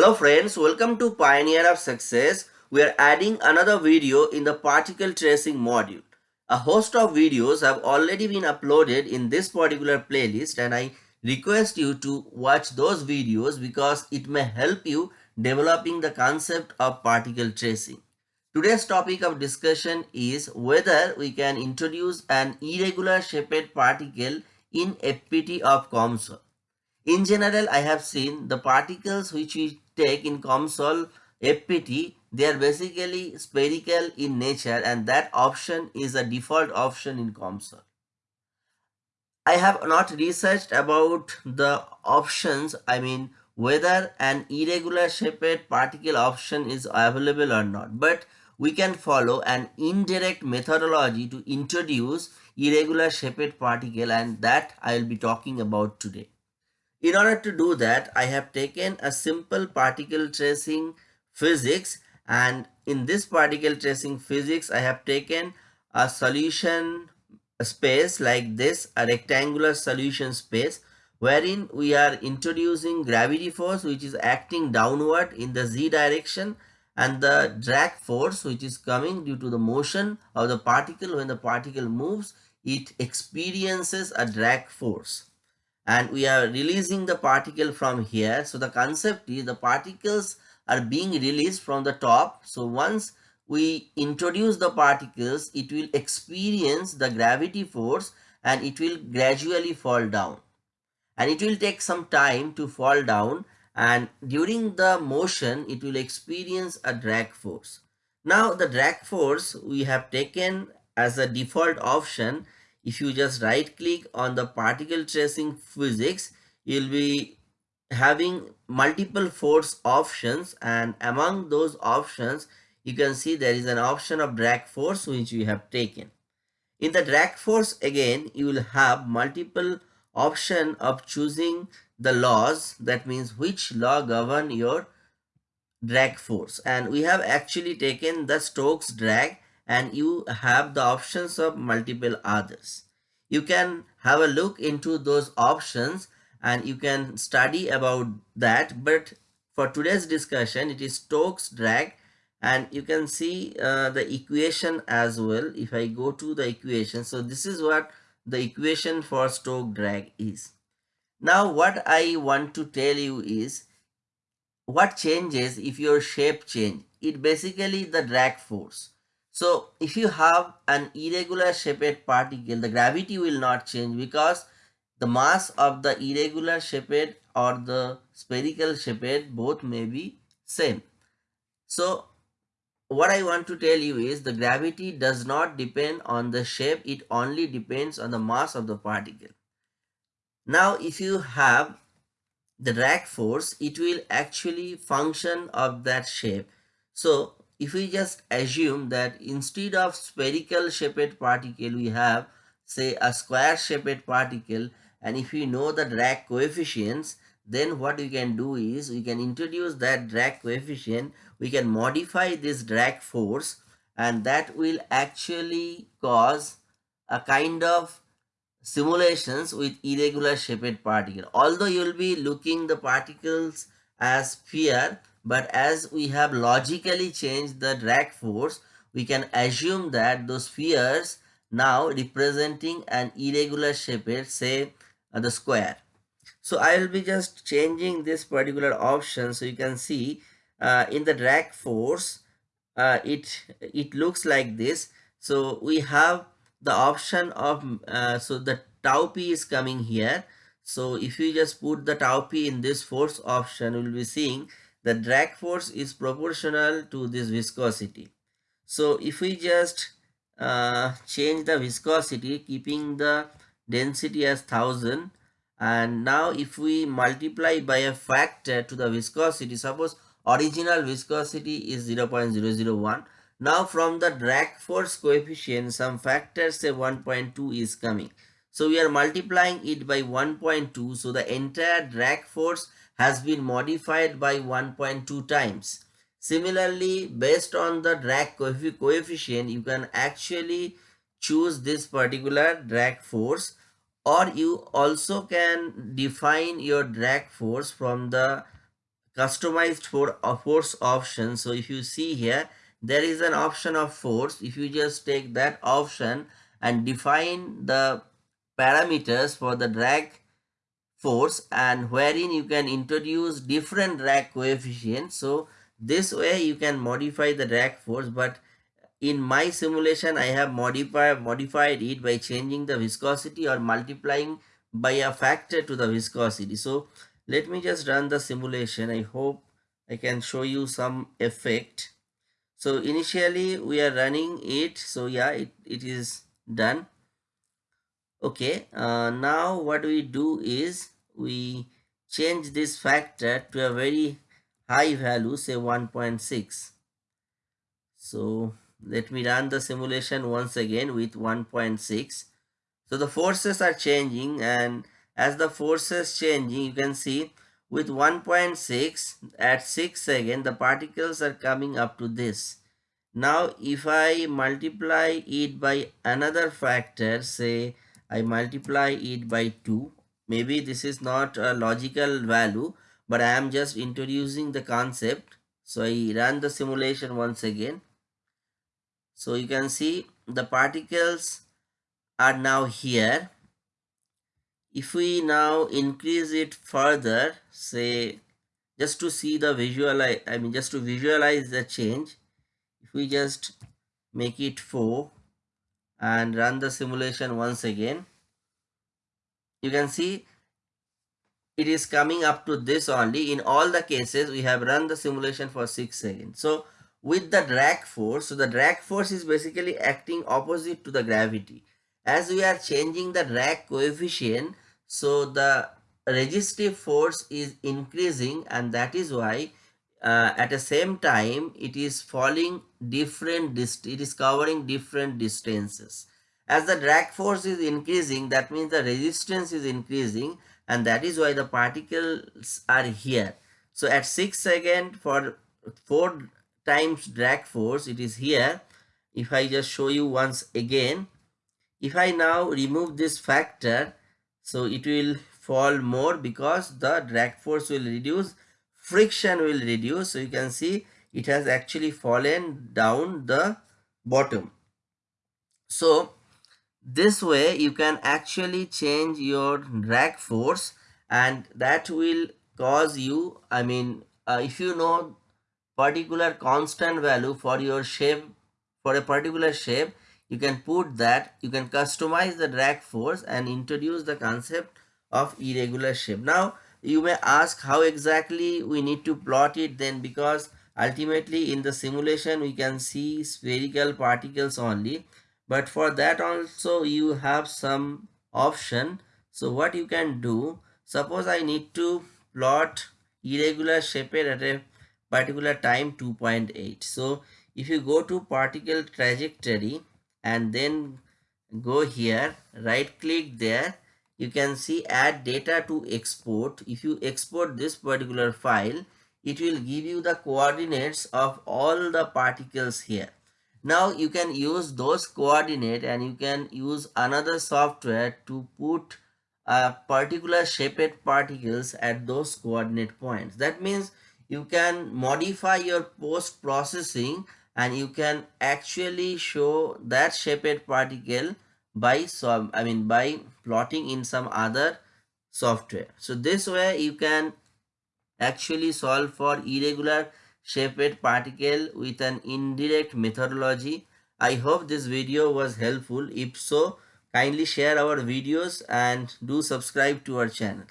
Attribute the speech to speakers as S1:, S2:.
S1: Hello friends, welcome to Pioneer of Success. We are adding another video in the particle tracing module. A host of videos have already been uploaded in this particular playlist and I request you to watch those videos because it may help you developing the concept of particle tracing. Today's topic of discussion is whether we can introduce an irregular shaped particle in FPT of COMSOL. In general, I have seen the particles which we take in COMSOL FPT, they are basically spherical in nature and that option is a default option in COMSOL. I have not researched about the options, I mean whether an irregular shaped particle option is available or not. But we can follow an indirect methodology to introduce irregular shaped particle and that I will be talking about today. In order to do that, I have taken a simple particle tracing physics and in this particle tracing physics, I have taken a solution space like this, a rectangular solution space wherein we are introducing gravity force which is acting downward in the z direction and the drag force which is coming due to the motion of the particle. When the particle moves it experiences a drag force and we are releasing the particle from here. So the concept is the particles are being released from the top. So once we introduce the particles, it will experience the gravity force and it will gradually fall down. And it will take some time to fall down and during the motion, it will experience a drag force. Now the drag force we have taken as a default option if you just right click on the particle tracing physics you'll be having multiple force options and among those options you can see there is an option of drag force which we have taken. In the drag force again you will have multiple option of choosing the laws. That means which law govern your drag force. And we have actually taken the Stokes drag and you have the options of multiple others. You can have a look into those options and you can study about that but for today's discussion it is Stokes drag and you can see uh, the equation as well if I go to the equation so this is what the equation for Stokes drag is. Now what I want to tell you is what changes if your shape change it basically the drag force so if you have an irregular shaped particle, the gravity will not change because the mass of the irregular shaped or the spherical shaped both may be same. So what I want to tell you is the gravity does not depend on the shape, it only depends on the mass of the particle. Now if you have the drag force, it will actually function of that shape. So if we just assume that instead of spherical shaped particle we have say a square shaped particle and if we know the drag coefficients then what we can do is we can introduce that drag coefficient we can modify this drag force and that will actually cause a kind of simulations with irregular shaped particle. Although you will be looking the particles as sphere but as we have logically changed the drag force, we can assume that those spheres now representing an irregular shape, say uh, the square. So I will be just changing this particular option so you can see uh, in the drag force uh, it it looks like this. So we have the option of uh, so the tau p is coming here. So if you just put the tau p in this force option, we will be seeing the drag force is proportional to this viscosity. So if we just uh, change the viscosity keeping the density as 1000 and now if we multiply by a factor to the viscosity suppose original viscosity is 0.001 now from the drag force coefficient some factor say 1.2 is coming so we are multiplying it by 1.2 so the entire drag force has been modified by 1.2 times. Similarly, based on the drag coefficient, you can actually choose this particular drag force or you also can define your drag force from the customized for a force option so if you see here there is an option of force if you just take that option and define the parameters for the drag force and wherein you can introduce different drag coefficients. So this way you can modify the drag force but in my simulation i have modified modified it by changing the viscosity or multiplying by a factor to the viscosity. So let me just run the simulation. I hope i can show you some effect. So initially we are running it. So yeah it, it is done okay uh, now what we do is we change this factor to a very high value say 1.6 so let me run the simulation once again with 1.6 so the forces are changing and as the forces changing you can see with 1.6 at 6 second the particles are coming up to this. Now if i multiply it by another factor say i multiply it by 2 maybe this is not a logical value but i am just introducing the concept. So i run the simulation once again. So you can see the particles are now here. If we now increase it further say just to see the visual I mean just to visualize the change if we just make it 4 and run the simulation once again. You can see it is coming up to this only. In all the cases we have run the simulation for 6 seconds. So with the drag force so the drag force is basically acting opposite to the gravity. As we are changing the drag coefficient so the resistive force is increasing and that is why uh, at the same time it is falling different dist it is covering different distances. As the drag force is increasing that means the resistance is increasing and that is why the particles are here. So at 6 second for 4 times drag force it is here. If i just show you once again if I now remove this factor, so it will fall more because the drag force will reduce, friction will reduce. So you can see it has actually fallen down the bottom. So this way you can actually change your drag force and that will cause you, I mean, uh, if you know particular constant value for your shape, for a particular shape, you can put that you can customize the drag force and introduce the concept of irregular shape now you may ask how exactly we need to plot it then because ultimately in the simulation we can see spherical particles only. But for that also you have some option. So what you can do suppose i need to plot irregular shape at a particular time 2.8 so if you go to particle trajectory and then go here right click there you can see add data to export. If you export this particular file it will give you the coordinates of all the particles here. Now you can use those coordinate and you can use another software to put a particular shaped particles at those coordinate points. That means you can modify your post processing and you can actually show that shaped particle by some i mean by plotting in some other software. So this way you can actually solve for irregular shaped particle with an indirect methodology. I hope this video was helpful. If so kindly share our videos and do subscribe to our channel